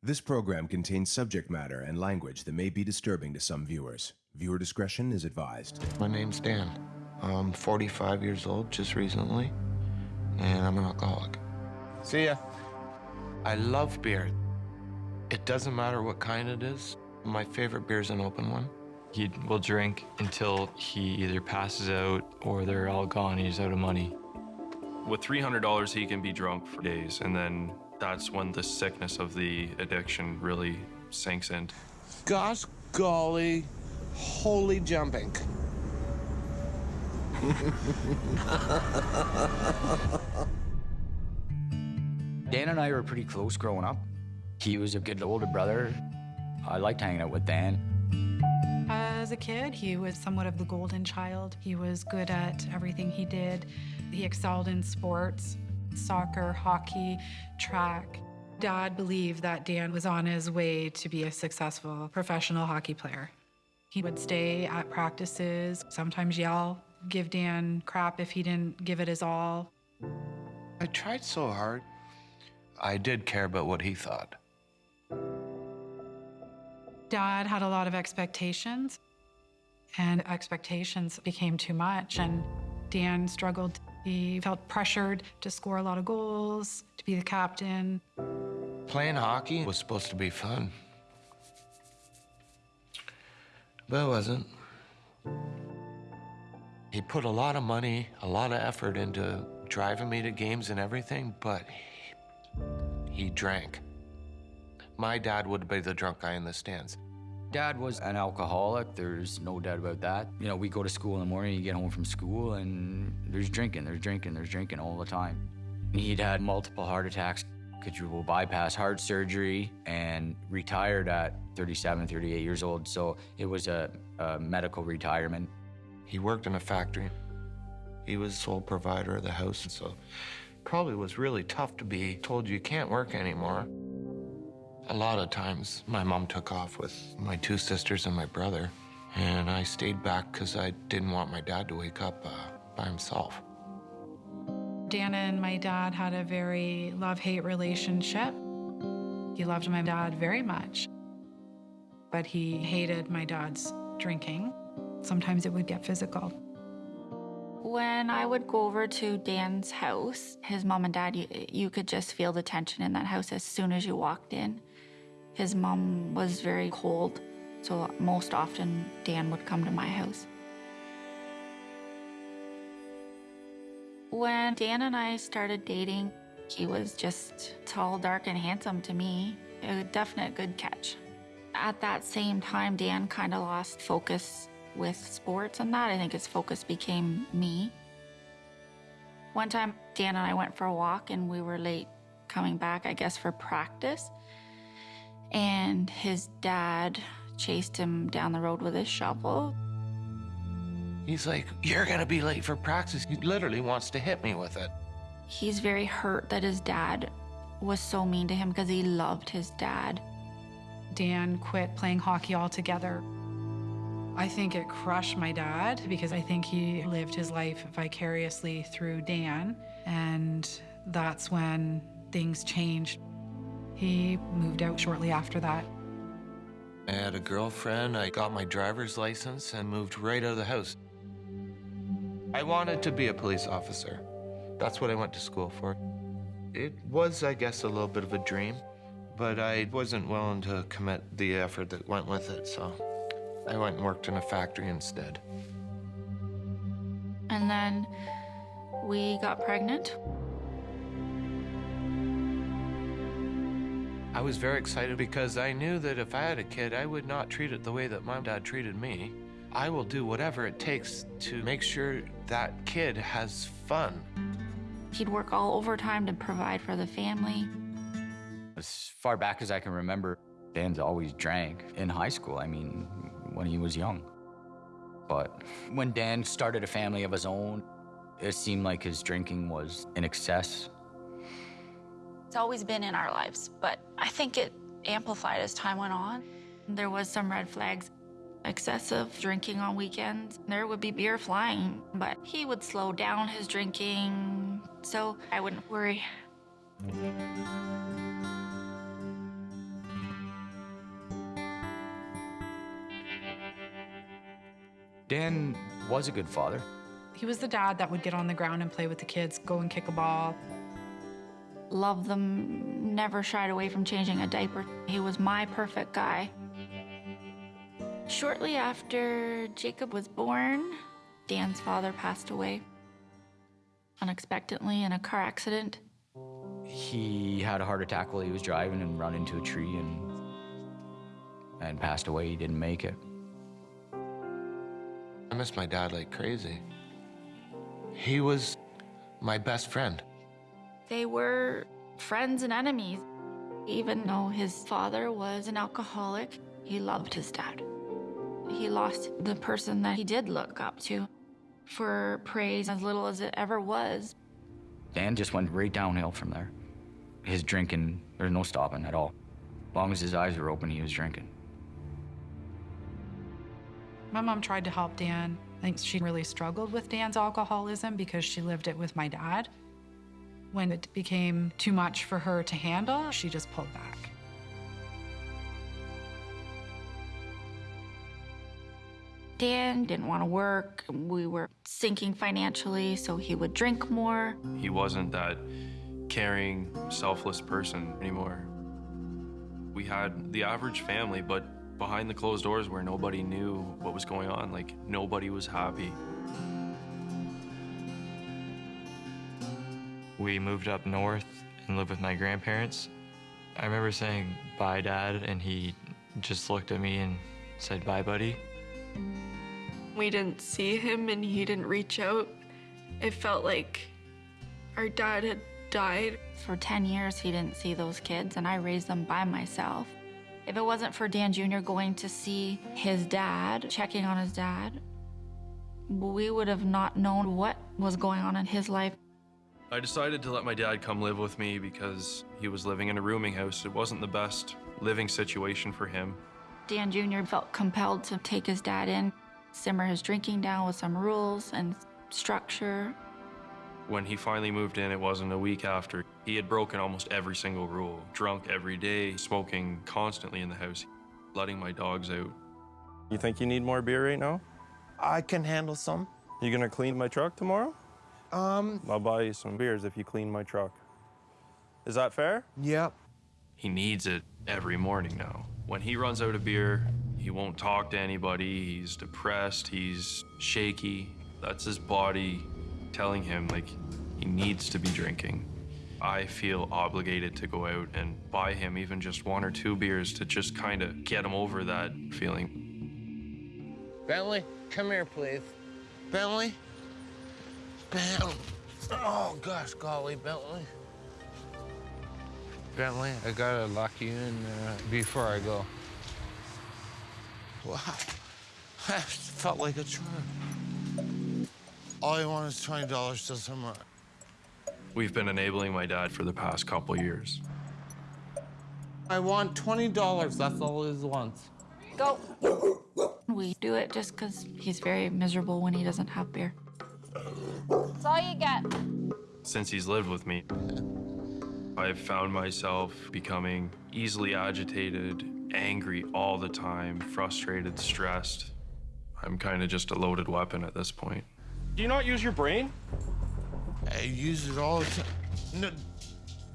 This program contains subject matter and language that may be disturbing to some viewers. Viewer discretion is advised. My name's Dan. I'm 45 years old just recently, and I'm an alcoholic. See ya. I love beer. It doesn't matter what kind it is. My favorite beer is an open one. He will drink until he either passes out or they're all gone. He's out of money. With $300, he can be drunk for days, and then that's when the sickness of the addiction really sinks in. Gosh golly, holy jumping. Dan and I were pretty close growing up. He was a good older brother. I liked hanging out with Dan. As a kid, he was somewhat of the golden child. He was good at everything he did. He excelled in sports, soccer, hockey, track. Dad believed that Dan was on his way to be a successful professional hockey player. He would stay at practices, sometimes yell, give Dan crap if he didn't give it his all. I tried so hard. I did care about what he thought. Dad had a lot of expectations, and expectations became too much, and Dan struggled. He felt pressured to score a lot of goals, to be the captain. Playing hockey was supposed to be fun. But it wasn't. He put a lot of money, a lot of effort into driving me to games and everything, but he, he drank. My dad would be the drunk guy in the stands. Dad was an alcoholic, there's no doubt about that. You know, we go to school in the morning, you get home from school, and there's drinking, there's drinking, there's drinking all the time. He'd had multiple heart attacks, quadruple bypass heart surgery, and retired at 37, 38 years old, so it was a, a medical retirement. He worked in a factory. He was sole provider of the house, so probably was really tough to be told you can't work anymore. A lot of times, my mom took off with my two sisters and my brother, and I stayed back because I didn't want my dad to wake up uh, by himself. Dan and my dad had a very love-hate relationship. He loved my dad very much, but he hated my dad's drinking. Sometimes it would get physical. When I would go over to Dan's house, his mom and dad, you, you could just feel the tension in that house as soon as you walked in. His mom was very cold, so most often Dan would come to my house. When Dan and I started dating, he was just tall, dark, and handsome to me. A definite good catch. At that same time, Dan kind of lost focus with sports and that. I think his focus became me. One time, Dan and I went for a walk and we were late coming back, I guess, for practice. And his dad chased him down the road with his shovel. He's like, You're gonna be late for practice. He literally wants to hit me with it. He's very hurt that his dad was so mean to him because he loved his dad. Dan quit playing hockey altogether. I think it crushed my dad because I think he lived his life vicariously through Dan, and that's when things changed. He moved out shortly after that. I had a girlfriend, I got my driver's license, and moved right out of the house. I wanted to be a police officer. That's what I went to school for. It was, I guess, a little bit of a dream, but I wasn't willing to commit the effort that went with it, so I went and worked in a factory instead. And then we got pregnant. I was very excited because I knew that if I had a kid, I would not treat it the way that my dad treated me. I will do whatever it takes to make sure that kid has fun. He'd work all overtime to provide for the family. As far back as I can remember, Dan's always drank in high school. I mean, when he was young. But when Dan started a family of his own, it seemed like his drinking was in excess. It's always been in our lives, but I think it amplified as time went on. There was some red flags, excessive drinking on weekends. There would be beer flying, but he would slow down his drinking, so I wouldn't worry. Dan was a good father. He was the dad that would get on the ground and play with the kids, go and kick a ball. Loved them, never shied away from changing a diaper. He was my perfect guy. Shortly after Jacob was born, Dan's father passed away unexpectedly in a car accident. He had a heart attack while he was driving and run into a tree and and passed away. He didn't make it. I miss my dad like crazy. He was my best friend. They were friends and enemies. Even though his father was an alcoholic, he loved his dad. He lost the person that he did look up to for praise as little as it ever was. Dan just went right downhill from there. His drinking, there's no stopping at all. As long as his eyes were open, he was drinking. My mom tried to help Dan. I think she really struggled with Dan's alcoholism because she lived it with my dad. When it became too much for her to handle, she just pulled back. Dan didn't want to work. We were sinking financially, so he would drink more. He wasn't that caring, selfless person anymore. We had the average family, but behind the closed doors where nobody knew what was going on, like nobody was happy. We moved up north and lived with my grandparents. I remember saying bye, Dad, and he just looked at me and said bye, buddy. We didn't see him and he didn't reach out. It felt like our dad had died. For 10 years, he didn't see those kids, and I raised them by myself. If it wasn't for Dan Jr. going to see his dad, checking on his dad, we would have not known what was going on in his life. I decided to let my dad come live with me because he was living in a rooming house. It wasn't the best living situation for him. Dan Jr. felt compelled to take his dad in, simmer his drinking down with some rules and structure. When he finally moved in, it wasn't a week after. He had broken almost every single rule. Drunk every day, smoking constantly in the house, letting my dogs out. You think you need more beer right now? I can handle some. You gonna clean my truck tomorrow? Um, I'll buy you some beers if you clean my truck. Is that fair? yep. He needs it every morning now. When he runs out of beer, he won't talk to anybody. He's depressed, he's shaky. That's his body telling him, like, he needs to be drinking. I feel obligated to go out and buy him even just one or two beers to just kind of get him over that feeling. Bentley, come here, please. Bentley? Bentley. Oh, gosh, golly, Bentley. Bentley, I gotta lock you in uh, before I go. Wow. That felt like a charm. All I want is $20 till tomorrow. We've been enabling my dad for the past couple years. I want $20. That's all he wants. Go. We do it just because he's very miserable when he doesn't have beer. That's all you get. Since he's lived with me, I've found myself becoming easily agitated, angry all the time, frustrated, stressed. I'm kind of just a loaded weapon at this point. Do you not use your brain? I use it all the time. No,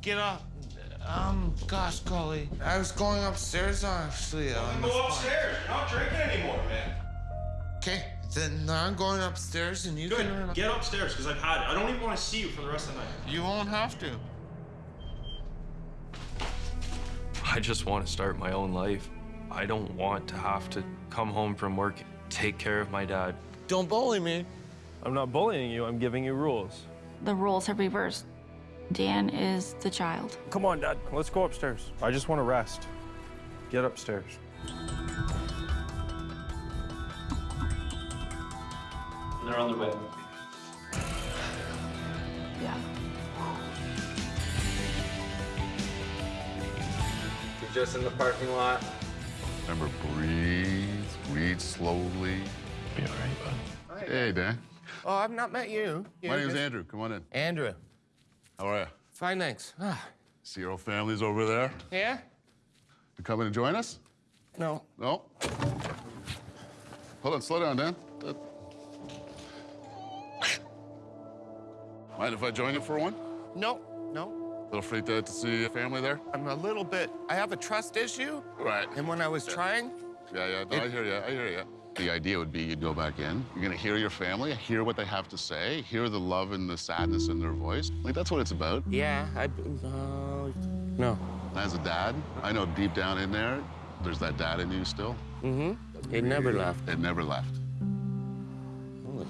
get up. Um, gosh, golly. I was going upstairs, actually. On this point. You're not drinking anymore, man. Okay, then I'm going upstairs and you Good. can run Get upstairs, because I've had it. I don't even want to see you for the rest of the night. You won't have to. I just want to start my own life. I don't want to have to come home from work, take care of my dad. Don't bully me. I'm not bullying you, I'm giving you rules. The roles have reversed. Dan is the child. Come on, Dad, let's go upstairs. I just want to rest. Get upstairs. They're on their way. Yeah. You're just in the parking lot. Remember, breathe, breathe slowly. Be all right, bud. Hey, Dan. Oh, I've not met you. My You're name's just- Andrew. Come on in. Andrew. How are you? Fine, thanks. Ah, See your old family's over there. yeah? You coming to join us? No. No? Hold on, slow down, Dan. Mind if I join you for one? No, no. A little afraid to, to see a family there? I'm a little bit. I have a trust issue. Right. And when I was trying, Yeah, yeah. No, I hear you. I hear you. The idea would be you'd go back in. You're gonna hear your family, hear what they have to say, hear the love and the sadness in their voice. Like that's what it's about. yeah, I. Uh, no. As a dad, I know deep down in there, there's that dad in you still. Mm-hmm. It never left. It never left.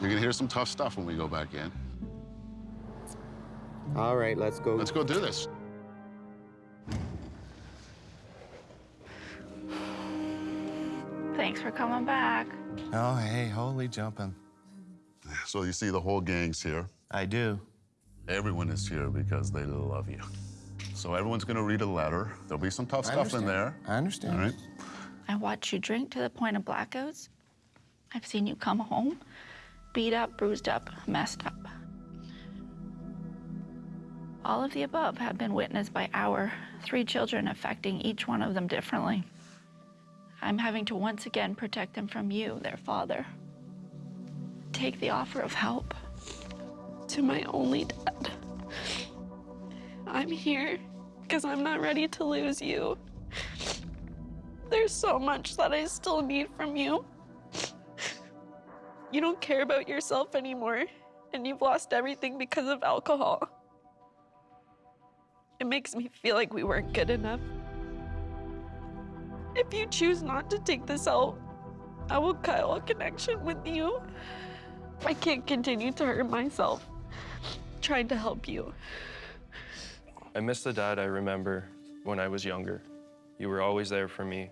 You're gonna hear some tough stuff when we go back in. All right, let's go. Let's go do this. Thanks for coming back. Oh, hey, holy jumping. So you see the whole gang's here. I do. Everyone is here because they love you. So everyone's gonna read a letter. There'll be some tough I stuff in there. I understand. All right. I watched you drink to the point of blackouts. I've seen you come home beat up, bruised up, messed up. All of the above have been witnessed by our three children, affecting each one of them differently. I'm having to once again protect them from you, their father. Take the offer of help. To my only dad. I'm here because I'm not ready to lose you. There's so much that I still need from you. You don't care about yourself anymore, and you've lost everything because of alcohol. It makes me feel like we weren't good enough. If you choose not to take this out, I will cut all connection with you. I can't continue to hurt myself trying to help you. I miss the dad I remember when I was younger. You were always there for me.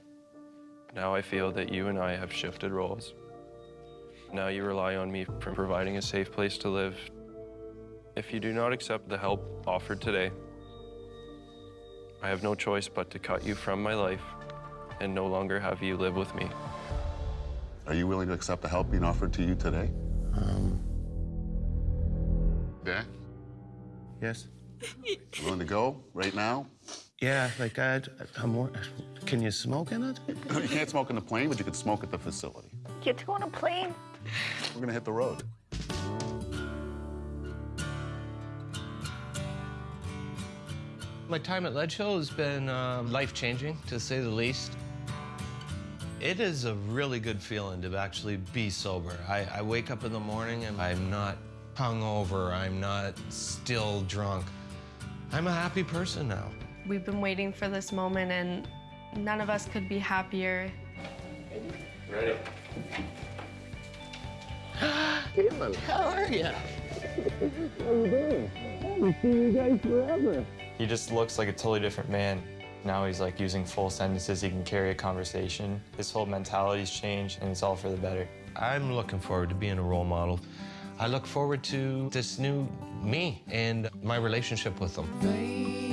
Now I feel that you and I have shifted roles. Now you rely on me for providing a safe place to live. If you do not accept the help offered today, I have no choice but to cut you from my life and no longer have you live with me. Are you willing to accept the help being offered to you today? Um, Yeah? yes. You willing to go right now? Yeah, like I, I'm more. Can you smoke in it? you can't smoke in the plane, but you can smoke at the facility. Get to go on a plane. We're gonna hit the road. My time at Ledge Hill has been um, life changing, to say the least. It is a really good feeling to actually be sober. I, I wake up in the morning and I'm not hungover, I'm not still drunk. I'm a happy person now. We've been waiting for this moment, and none of us could be happier. Ready? Caitlin. How are you? He just looks like a totally different man. Now he's like using full sentences. He can carry a conversation. His whole mentality's changed, and it's all for the better. I'm looking forward to being a role model. I look forward to this new me and my relationship with them.